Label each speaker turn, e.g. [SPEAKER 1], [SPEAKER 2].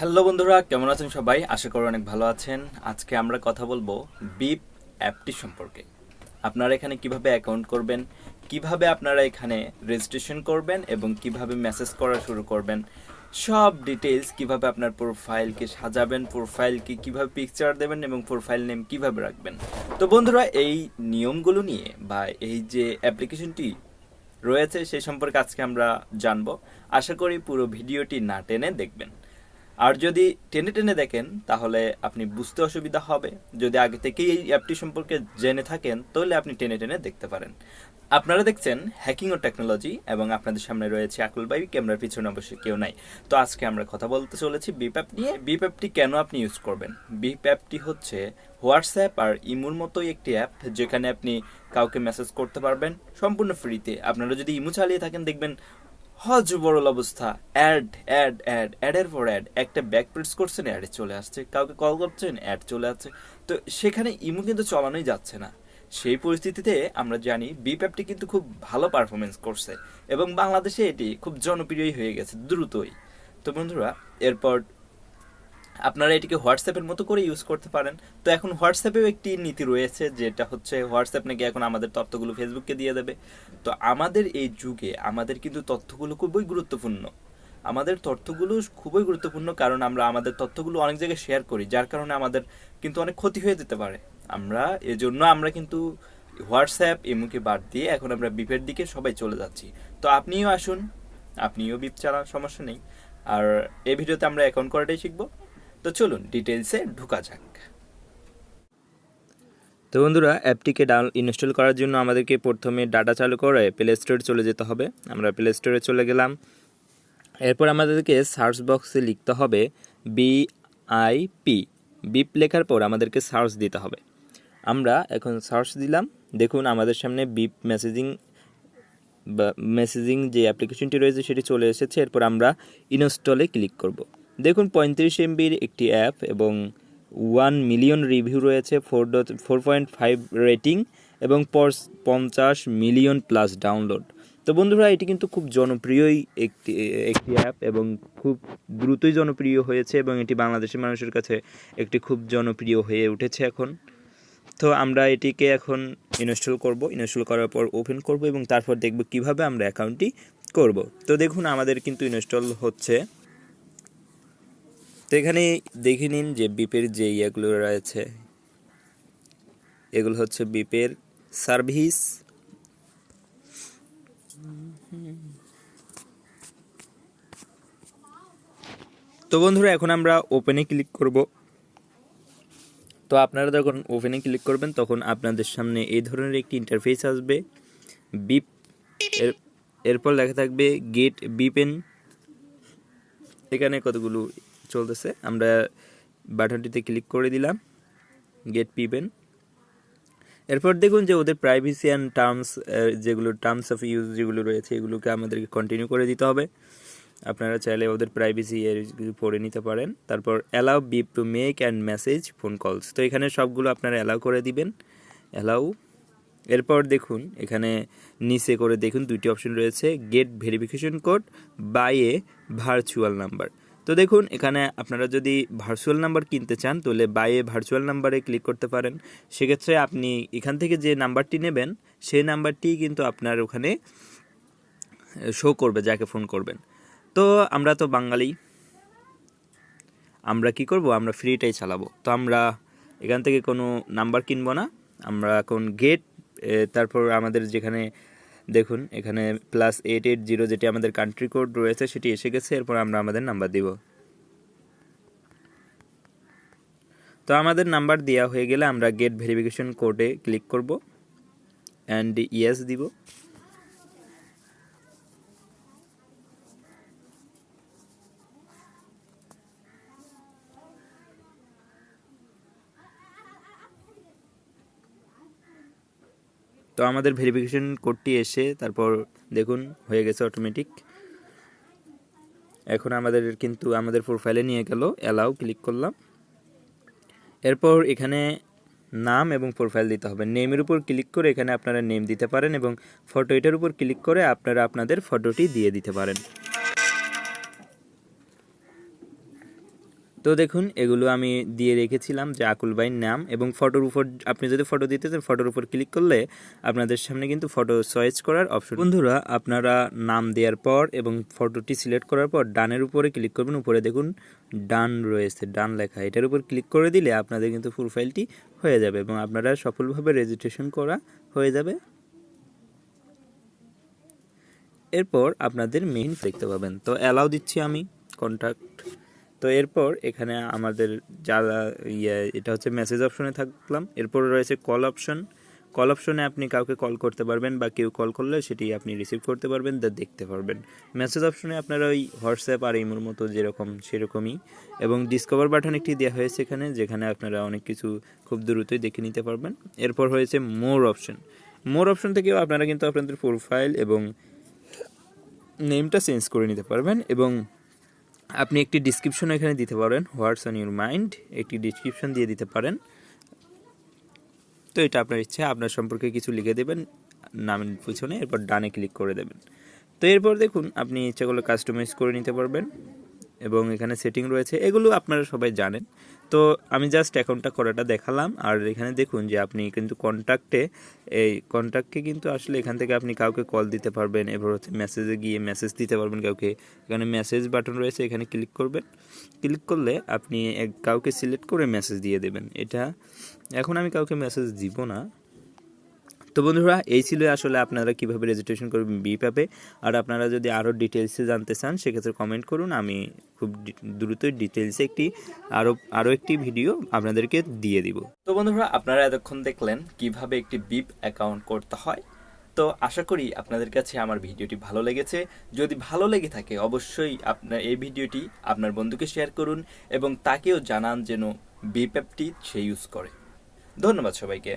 [SPEAKER 1] Hello বন্ধুরা, কেমন আছেন সবাই? আশা করি অনেক ভালো আছেন। আজকে আমরা কথা বলব বিপ অ্যাপটি সম্পর্কে। আপনারা এখানে কীভাবে অ্যাকাউন্ট করবেন, কীভাবে আপনারা এখানে রেজিস্ট্রেশন করবেন এবং কীভাবে মেসেজ করা শুরু করবেন, সব ডিটেলস কীভাবে আপনার প্রোফাইলকে সাজাবেন প্রোফাইলকে কীভাবে পিকচার দেবেন এবং প্রোফাইল নেম কীভাবে রাখবেন। তো বন্ধুরা, এই নিয়মগুলো নিয়ে বা এই যে অ্যাপ্লিকেশনটি রয়েছে সেই সম্পর্কে আজকে আমরা জানব। আশা করি পুরো ভিডিওটি না টেনে দেখবেন। আর যদি টেনে টেনে দেখেন, তাহলে আপনি বুঝতে অসুবিধা হবে। যদি আগে থেকেই এই অ্যাপটি সম্পর্কে জেনে থাকেন, তাহলে আপনি টেনে টেনে দেখতে পারেন। আপনারা দেখছেন হ্যাকিং ও টেকনোলজি এবং আপনাদের সামনে রয়েছে আকুল বাই ক্যামেরার পিছনে অবশ্যই কেউ নাই। তো আজকে আমরা কথা বলতে চলেছি বিপ অ্যাপ নিয়ে। বিপ অ্যাপটি কেন আপনি ইউজ করবেন? বিপ অ্যাপটি হচ্ছে হোয়াটসঅ্যাপ আর ইমুর মতোই একটি অ্যাপ যেখানে আপনি কাউকে মেসেজ করতে পারবেন সম্পূর্ণ ফ্রিতে আপনারা যদি ইমু চালিয়ে থাকেন, দেখবেন হজ বড়ল অবস্থা। অ্যাড অ্যাড অ্যাড, অ্যাডের পর অ্যাড। একটা ব্যাক প্রেস করছেন, অ্যাড চলে আসছে। কাউকে কল করছেন, অ্যাড চলে আসছে। তো সেখানে ইমো কিন্তু চলানোই যাচ্ছে না। সেই পরিস্থিতিতে আমরা জানি বিপ্যাপটি কিন্তু খুব ভালো পারফরমেন্স করছে এবং বাংলাদেশে এটি খুব জনপ্রিয়ই হয়ে গেছে, দ্রুতই। তো বন্ধুরা, এরপর আপনারা এটিকে হোয়াটসঅ্যাপের মতো করে ইউজ করতে পারেন। তো এখন হোয়াটসঅ্যাপেও একটি নীতি রয়েছে, যেটা হচ্ছে হোয়াটসঅ্যাপ নাকি এখন আমাদের তথ্যগুলো ফেসবুককে দিয়ে দেবে। তো আমাদের এই যুগে আমাদের কিন্তু তথ্যগুলো খুবই গুরুত্বপূর্ণ। আমাদের তথ্যগুলো খুবই গুরুত্বপূর্ণ কারণ আমরা আমাদের তথ্যগুলো অনেক জায়গায় শেয়ার করি, যার কারণে আমাদের কিন্তু অনেক ক্ষতি হয়ে যেতে পারে। আমরা এজন্য আমরা কিন্তু হোয়াটসঅ্যাপ এমুকে বাদ দিয়ে এখন আমরা বিপের দিকে সবাই চলে যাচ্ছি। তো আপনিও আসুন, আপনিও বিপ চালান সমস্যা নেই। আর এই ভিডিওতে আমরা অ্যাকাউন্ট করাটাই শিখব। তো চলুন ডিটেলসে ঢুকা যাক। তো বন্ধুরা, অ্যাপটিকে ডাউন ইনস্টল করার জন্য আমাদেরকে প্রথমে ডাটা চালু করে প্লে স্টোরে চলে যেতে হবে। আমরা প্লে স্টোরে চলে গেলাম। এরপর আমাদেরকে সার্চ বক্সে লিখতে হবে বি আই পি বিপ লেখার পর আমাদেরকে সার্চ দিতে হবে। আমরা এখন সার্চ দিলাম। দেখুন, আমাদের সামনে বিপ মেসেজিং বা মেসেজিং যে অ্যাপ্লিকেশনটি রয়েছে, সেটি চলে এসেছে। এরপর আমরা ইনস্টলে ক্লিক করব। দেখুন, পঁয়ত্রিশ এমবির একটি অ্যাপ এবং ওয়ান মিলিয়ন রিভিউ রয়েছে four dot four point five rating এবং পর পঞ্চাশ মিলিয়ন প্লাস ডাউনলোড তো বন্ধুরা, এটি কিন্তু খুব জনপ্রিয়ই একটি একটি অ্যাপ এবং খুব দ্রুতই জনপ্রিয় হয়েছে এবং এটি বাংলাদেশের মানুষের কাছে একটি খুব জনপ্রিয় হয়ে উঠেছে এখন। তো আমরা এটিকে এখন ইনস্টল করব, ইনস্টল করার পর ওপেন করব এবং তারপর দেখব কীভাবে আমরা অ্যাকাউন্টটি করব। তো দেখুন, আমাদের কিন্তু ইনস্টল হচ্ছে। তো এখানে দেখে নিন যে বিপের যে ইয়েগুলো রয়েছে, এগুলো হচ্ছে বিপের সার্ভিস। তো বন্ধুরা, এখন আমরা ওপেনে ক্লিক করব। তো আপনারা যখন ওপেনে ক্লিক করবেন, তখন আপনাদের সামনে এই ধরনের একটি ইন্টারফেস আসবে। বিপ, এর, এরপর লেখা থাকবে গেট বিপেন। এখানে কতগুলো চলতেছে। আমরা বাটনটিতে ক্লিক করে দিলাম গেট পিবেন এরপর দেখুন যে ওদের প্রাইভেসি অ্যান্ড টার্মস যেগুলো টার্মস অফ ইউজ যেগুলো রয়েছে, এগুলোকে আমাদেরকে কন্টিনিউ করে দিতে হবে। আপনারা চাইলে ওদের প্রাইভেসি এর পড়ে নিতে পারেন। তারপর allow beep to make and message phone calls তো এখানে সবগুলো আপনারা অ্যালাউ করে দিবেন। অ্যালাউ এরপর দেখুন, এখানে নিচে করে দেখুন দুইটি অপশন রয়েছে get verification code by a virtual number তো দেখুন, এখানে আপনারা যদি ভার্চুয়াল নাম্বার কিনতে চান, তাহলে বাইয়ে ভার্চুয়াল নাম্বারে ক্লিক করতে পারেন। সেক্ষেত্রে আপনি এখান থেকে যে নাম্বারটি নেবেন, সেই নাম্বারটি কিন্তু আপনার ওখানে শো করবে, যাকে ফোন করবেন। তো আমরা তো বাঙালি। আমরা কি করব? আমরা ফ্রিটাই চালাবো। তো আমরা এখান থেকে কোনো নাম্বার কিনবো না। আমরা এখন গেট তারপর আমাদের যেখানে দেখুন, এখানে প্লাস এইট এইট জিরো যেটি আমাদের কান্ট্রি কোড রয়েছে, সেটি এসে গেছে, এরপর আমরা আমাদের নাম্বার দিব। তো আমাদের নাম্বার দেওয়া হয়ে গেলে আমরা গেট ভেরিফিকেশন কোডে ক্লিক করব অ্যান্ড ইয়েস দিব। তো আমাদের ভেরিফিকেশন কোডটি এসে তারপর দেখুন, হয়ে গেছে অটোমেটিক এখন আমাদের কিন্তু আমাদের প্রোফাইলে নিয়ে গেল অ্যালাউ ক্লিক করলাম। এরপর এখানে নাম এবং প্রোফাইল দিতে হবে। নেমের উপর ক্লিক করে এখানে আপনারা নেম দিতে পারেন এবং ফটো এটার উপর ক্লিক করে আপনারা আপনাদের ফটোটি দিয়ে দিতে পারেন।
[SPEAKER 2] তো দেখুন, এগুলো আমি দিয়ে রেখেছিলাম যে আকুল ভাইয়ের নাম এবং ফটোর উপর, আপনি যদি ফটো দিতে চান, ফটোর উপর ক্লিক করলে আপনাদের সামনে কিন্তু ফটো চয়েস করার অপশন বন্ধুরা, আপনারা নাম দেওয়ার পর এবং ফটোটি সিলেক্ট করার পর ডানের উপরে ক্লিক করবেন। উপরে দেখুন, ডান রয়েছে, ডান লেখা। এটার উপর ক্লিক করে দিলে আপনাদের কিন্তু প্রোফাইলটি হয়ে যাবে এবং আপনারা সফলভাবে রেজিস্ট্রেশন করা হয়ে যাবে। এরপর আপনাদের মেইন দেখতে পাবেন। তো অ্যালাউ দিচ্ছি আমি কন্ট্যাক্ট তো এরপর এখানে আমাদের যারা ইয়ে এটা হচ্ছে মেসেজ অপশনে থাকলাম। এরপর রয়েছে কল অপশন কল অপশনে আপনি কাউকে কল করতে পারবেন বা কেউ কল করলে সেটি আপনি রিসিভ করতে পারবেন তা দেখতে পারবেন। মেসেজ অপশনে আপনারা ওই হোয়াটসঅ্যাপ আর ইমোর মতো যেরকম, সেরকমই। এবং ডিসকভার বাটন একটি দেওয়া হয়েছে এখানে, যেখানে আপনারা অনেক কিছু খুব দ্রুতই দেখে নিতে পারবেন। এরপর হয়েছে মোর অপশন মোর অপশন থেকেও আপনারা কিন্তু আপনাদের প্রোফাইল এবং নেমটা চেঞ্জ করে নিতে পারবেন এবং আপনি একটি ডিসক্রিপশন এখানে দিতে পারেন হোয়াটস অন ইউর মাইন্ড একটি ডিসক্রিপশন দিয়ে দিতে পারেন। তো এটা আপনার ইচ্ছে, আপনার সম্পর্কে কিছু লিখে দেবেন নামের পিছনে এরপর ডানে ক্লিক করে দেবেন। তো এরপর দেখুন, আপনি ইচ্ছাগুলো কাস্টমাইজ করে নিতে পারবেন। এবং এখানে সেটিং রয়েছে, এগুলো আপনারা সবাই জানেন। তো আমি জাস্ট অ্যাকাউন্টটা করাটা দেখালাম, আর এখানে দেখুন যে আপনি কিন্তু কন্ট্যাক্টে এই কন্ট্যাক্টকে কিন্তু আসলে এখান থেকে আপনি কাউকে কল দিতে পারবেন, এবার হচ্ছে মেসেজে গিয়ে মেসেজ দিতে পারবেন কাউকে। এখানে মেসেজ বাটন রয়েছে, এখানে ক্লিক করবেন। ক্লিক করলে আপনি কাউকে সিলেক্ট করে মেসেজ দিয়ে দেবেন। এটা, এখন আমি কাউকে মেসেজ দিব না। তো বন্ধুরা, এই ছিল আসলে আপনারা কীভাবে রেজিস্ট্রেশন করবেন বিপ অ্যাপে আর আপনারা যদি আরও ডিটেলসে জানতে চান, সেক্ষেত্রে কমেন্ট করুন। আমি খুব দ্রুতই ডিটেলসে একটি আরও আরও একটি ভিডিও আপনাদেরকে দিয়ে দিব।
[SPEAKER 1] তো বন্ধুরা, আপনারা এতক্ষণ দেখলেন কীভাবে একটি বিপ অ্যাকাউন্ট করতে হয়। তো আশা করি আপনাদের কাছে আমার ভিডিওটি ভালো লেগেছে। যদি ভালো লেগে থাকে, অবশ্যই আপনার, এই ভিডিওটি আপনার বন্ধুকে শেয়ার করুন এবং তাকেও জানান যেন বিপ অ্যাপটি সে ইউজ করে। ধন্যবাদ সবাইকে।